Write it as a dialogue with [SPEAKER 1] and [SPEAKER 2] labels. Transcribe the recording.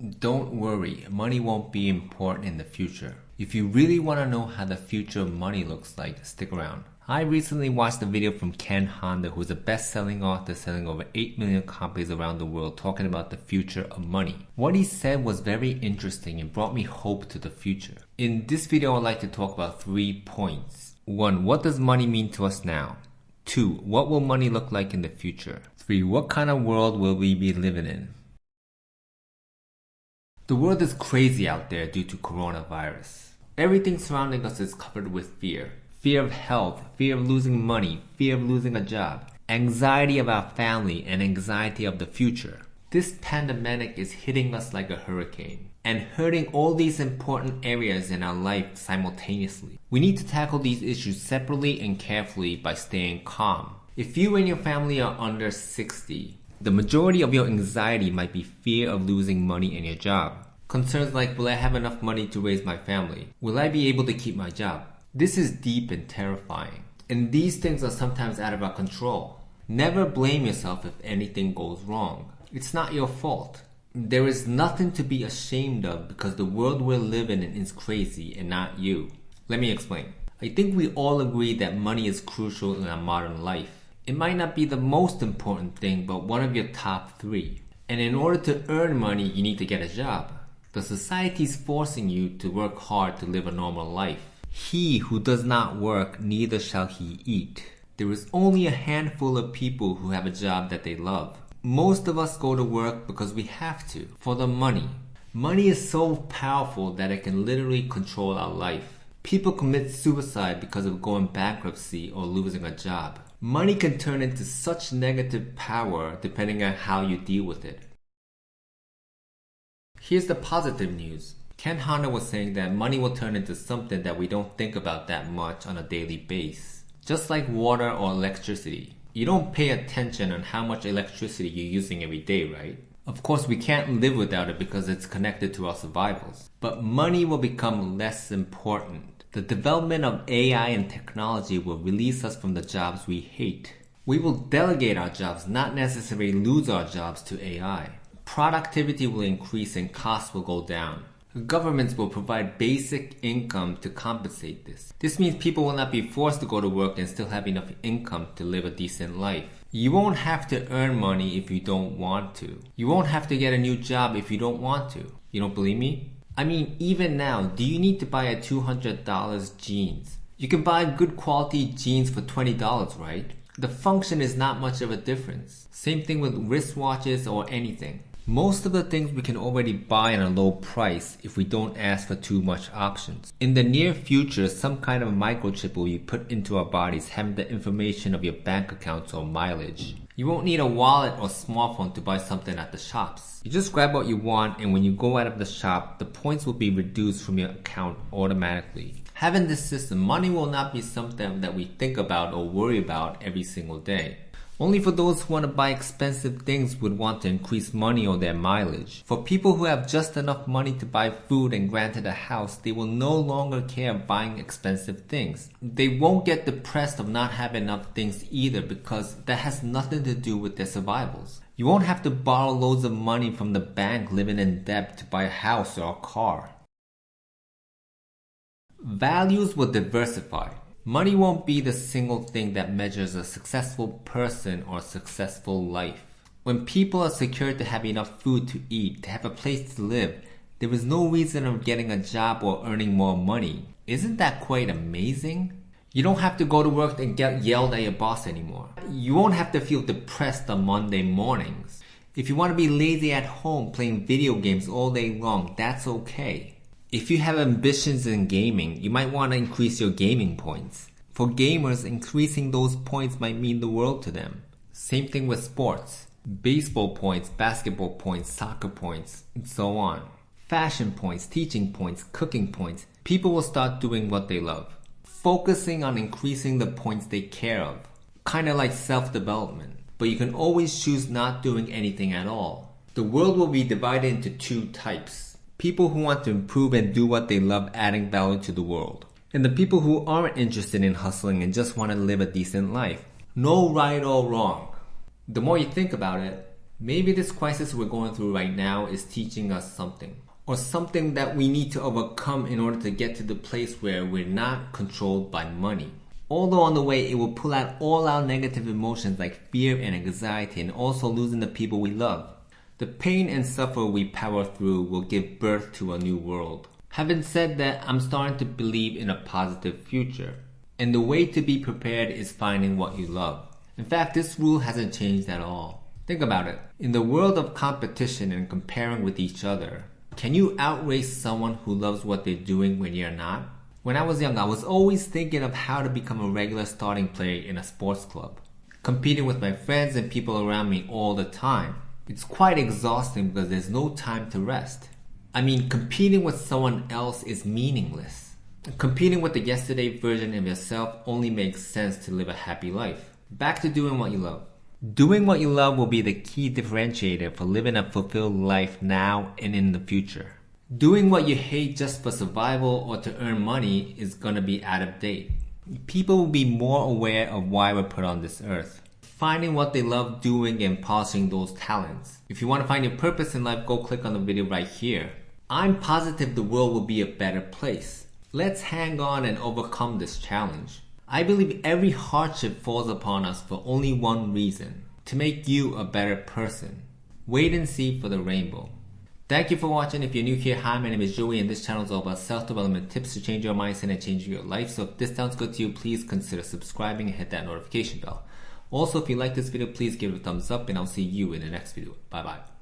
[SPEAKER 1] Don't worry, money won't be important in the future. If you really want to know how the future of money looks like, stick around. I recently watched a video from Ken Honda, who's a best-selling author selling over 8 million copies around the world talking about the future of money. What he said was very interesting and brought me hope to the future. In this video, I'd like to talk about three points. 1. What does money mean to us now? 2. What will money look like in the future? 3. What kind of world will we be living in? The world is crazy out there due to coronavirus. Everything surrounding us is covered with fear. Fear of health, fear of losing money, fear of losing a job, anxiety our family, and anxiety of the future. This pandemic is hitting us like a hurricane and hurting all these important areas in our life simultaneously. We need to tackle these issues separately and carefully by staying calm. If you and your family are under 60, the majority of your anxiety might be fear of losing money in your job. Concerns like, will I have enough money to raise my family? Will I be able to keep my job? This is deep and terrifying. And these things are sometimes out of our control. Never blame yourself if anything goes wrong. It's not your fault. There is nothing to be ashamed of because the world we're living in is crazy and not you. Let me explain. I think we all agree that money is crucial in our modern life. It might not be the most important thing, but one of your top three. And in order to earn money, you need to get a job. The society is forcing you to work hard to live a normal life. He who does not work, neither shall he eat. There is only a handful of people who have a job that they love. Most of us go to work because we have to, for the money. Money is so powerful that it can literally control our life. People commit suicide because of going bankruptcy or losing a job. Money can turn into such negative power depending on how you deal with it. Here's the positive news. Ken Honda was saying that money will turn into something that we don't think about that much on a daily basis. Just like water or electricity. You don't pay attention on how much electricity you're using every day, right? Of course, we can't live without it because it's connected to our survivals. But money will become less important the development of AI and technology will release us from the jobs we hate. We will delegate our jobs, not necessarily lose our jobs to AI. Productivity will increase and costs will go down. Governments will provide basic income to compensate this. This means people will not be forced to go to work and still have enough income to live a decent life. You won't have to earn money if you don't want to. You won't have to get a new job if you don't want to. You don't believe me? I mean, even now, do you need to buy a $200 jeans? You can buy good quality jeans for $20, right? The function is not much of a difference. Same thing with wristwatches or anything. Most of the things we can already buy at a low price if we don't ask for too much options. In the near future, some kind of microchip will be put into our bodies having the information of your bank accounts or mileage. You won't need a wallet or smartphone to buy something at the shops. You just grab what you want and when you go out of the shop, the points will be reduced from your account automatically. Having this system, money will not be something that we think about or worry about every single day. Only for those who want to buy expensive things would want to increase money or their mileage. For people who have just enough money to buy food and granted a house, they will no longer care buying expensive things. They won't get depressed of not having enough things either because that has nothing to do with their survivals. You won't have to borrow loads of money from the bank living in debt to buy a house or a car. Values will diversify. Money won't be the single thing that measures a successful person or successful life. When people are secure to have enough food to eat, to have a place to live, there is no reason of getting a job or earning more money. Isn't that quite amazing? You don't have to go to work and get yelled at your boss anymore. You won't have to feel depressed on Monday mornings. If you want to be lazy at home playing video games all day long, that's okay. If you have ambitions in gaming, you might want to increase your gaming points. For gamers, increasing those points might mean the world to them. Same thing with sports. Baseball points, basketball points, soccer points, and so on. Fashion points, teaching points, cooking points. People will start doing what they love. Focusing on increasing the points they care of. Kinda like self-development. But you can always choose not doing anything at all. The world will be divided into two types people who want to improve and do what they love adding value to the world. And the people who aren't interested in hustling and just want to live a decent life. No right or wrong. The more you think about it, Maybe this crisis we're going through right now is teaching us something. Or something that we need to overcome in order to get to the place where we're not controlled by money. Although on the way it will pull out all our negative emotions like fear and anxiety and also losing the people we love. The pain and suffer we power through will give birth to a new world. Having said that, I'm starting to believe in a positive future. And the way to be prepared is finding what you love. In fact, this rule hasn't changed at all. Think about it. In the world of competition and comparing with each other, can you outrace someone who loves what they're doing when you're not? When I was young, I was always thinking of how to become a regular starting player in a sports club, competing with my friends and people around me all the time. It's quite exhausting because there's no time to rest. I mean, competing with someone else is meaningless. Competing with the yesterday version of yourself only makes sense to live a happy life. Back to doing what you love. Doing what you love will be the key differentiator for living a fulfilled life now and in the future. Doing what you hate just for survival or to earn money is gonna be out of date. People will be more aware of why we're put on this earth finding what they love doing and polishing those talents. If you want to find your purpose in life, go click on the video right here. I'm positive the world will be a better place. Let's hang on and overcome this challenge. I believe every hardship falls upon us for only one reason to make you a better person. Wait and see for the rainbow. Thank you for watching. If you're new here, hi, my name is Joey, and this channel is all about self-development tips to change your mindset and change your life. So if this sounds good to you, please consider subscribing and hit that notification bell. Also, if you like this video, please give it a thumbs up and I'll see you in the next video. Bye bye.